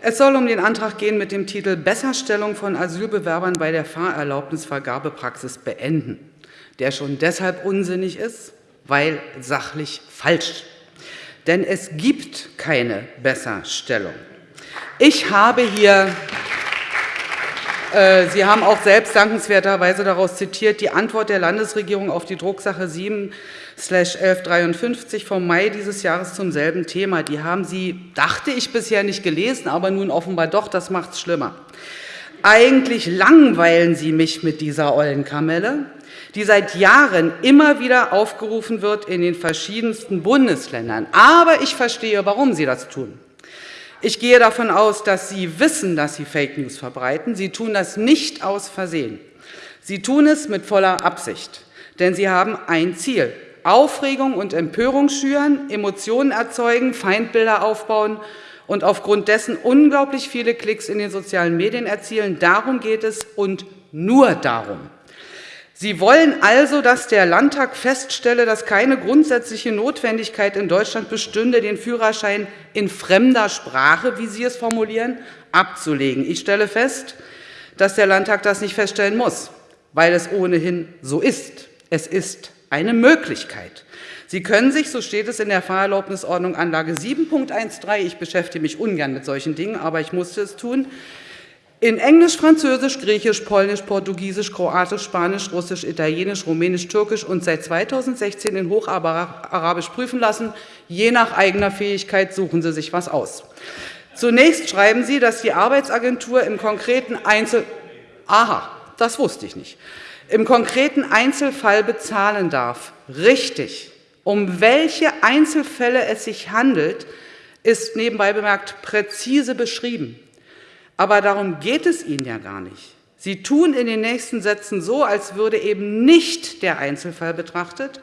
Es soll um den Antrag gehen mit dem Titel Besserstellung von Asylbewerbern bei der Fahrerlaubnisvergabepraxis beenden, der schon deshalb unsinnig ist, weil sachlich falsch. Denn es gibt keine Besserstellung. Ich habe hier Sie haben auch selbst dankenswerterweise daraus zitiert, die Antwort der Landesregierung auf die Drucksache 7-1153 vom Mai dieses Jahres zum selben Thema. Die haben Sie, dachte ich, bisher nicht gelesen, aber nun offenbar doch, das macht es schlimmer. Eigentlich langweilen Sie mich mit dieser Eulenkamelle, die seit Jahren immer wieder aufgerufen wird in den verschiedensten Bundesländern. Aber ich verstehe, warum Sie das tun. Ich gehe davon aus, dass Sie wissen, dass Sie Fake News verbreiten. Sie tun das nicht aus Versehen. Sie tun es mit voller Absicht, denn Sie haben ein Ziel. Aufregung und Empörung schüren, Emotionen erzeugen, Feindbilder aufbauen und aufgrund dessen unglaublich viele Klicks in den sozialen Medien erzielen. Darum geht es und nur darum. Sie wollen also, dass der Landtag feststelle, dass keine grundsätzliche Notwendigkeit in Deutschland bestünde, den Führerschein in fremder Sprache, wie Sie es formulieren, abzulegen. Ich stelle fest, dass der Landtag das nicht feststellen muss, weil es ohnehin so ist. Es ist eine Möglichkeit. Sie können sich, so steht es in der Fahrerlaubnisordnung Anlage 7.13, ich beschäftige mich ungern mit solchen Dingen, aber ich musste es tun, in Englisch, Französisch, Griechisch, Polnisch, Portugiesisch, Kroatisch, Spanisch, Russisch, Italienisch, Rumänisch, Türkisch und seit 2016 in Hocharabisch prüfen lassen. Je nach eigener Fähigkeit suchen Sie sich was aus. Zunächst schreiben Sie, dass die Arbeitsagentur im konkreten Einzel Aha, das wusste ich nicht. Im konkreten Einzelfall bezahlen darf. Richtig. Um welche Einzelfälle es sich handelt, ist nebenbei bemerkt präzise beschrieben. Aber darum geht es Ihnen ja gar nicht. Sie tun in den nächsten Sätzen so, als würde eben nicht der Einzelfall betrachtet,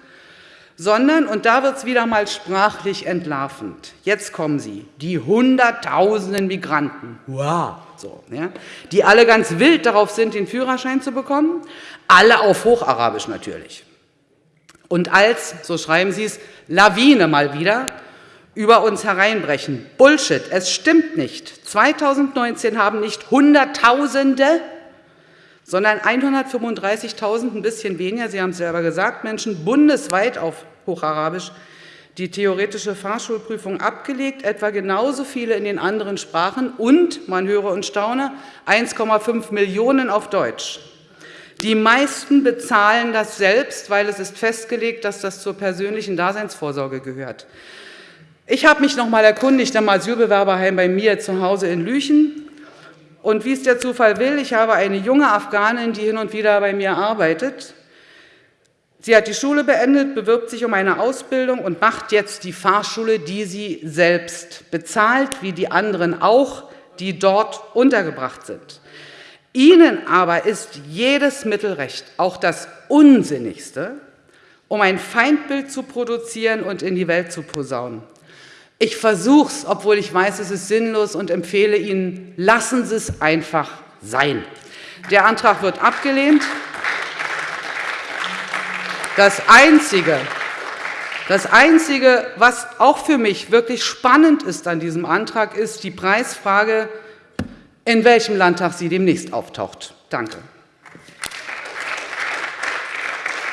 sondern, und da wird es wieder mal sprachlich entlarvend, jetzt kommen Sie, die Hunderttausenden Migranten, wow, so, ja, die alle ganz wild darauf sind, den Führerschein zu bekommen, alle auf Hocharabisch natürlich. Und als, so schreiben Sie es, Lawine mal wieder, über uns hereinbrechen. Bullshit, es stimmt nicht. 2019 haben nicht Hunderttausende, sondern 135.000, ein bisschen weniger, Sie haben es selber gesagt, Menschen bundesweit auf Hocharabisch die theoretische Fahrschulprüfung abgelegt, etwa genauso viele in den anderen Sprachen und, man höre und staune, 1,5 Millionen auf Deutsch. Die meisten bezahlen das selbst, weil es ist festgelegt, dass das zur persönlichen Daseinsvorsorge gehört. Ich habe mich noch einmal erkundigt am Asylbewerberheim bei mir zu Hause in Lüchen. Und wie es der Zufall will, ich habe eine junge Afghanin, die hin und wieder bei mir arbeitet. Sie hat die Schule beendet, bewirbt sich um eine Ausbildung und macht jetzt die Fahrschule, die sie selbst bezahlt, wie die anderen auch, die dort untergebracht sind. Ihnen aber ist jedes Mittel recht, auch das Unsinnigste, um ein Feindbild zu produzieren und in die Welt zu posaunen. Ich versuche es, obwohl ich weiß, es ist sinnlos und empfehle Ihnen, lassen Sie es einfach sein. Der Antrag wird abgelehnt. Das Einzige, das Einzige, was auch für mich wirklich spannend ist an diesem Antrag, ist die Preisfrage, in welchem Landtag sie demnächst auftaucht. Danke.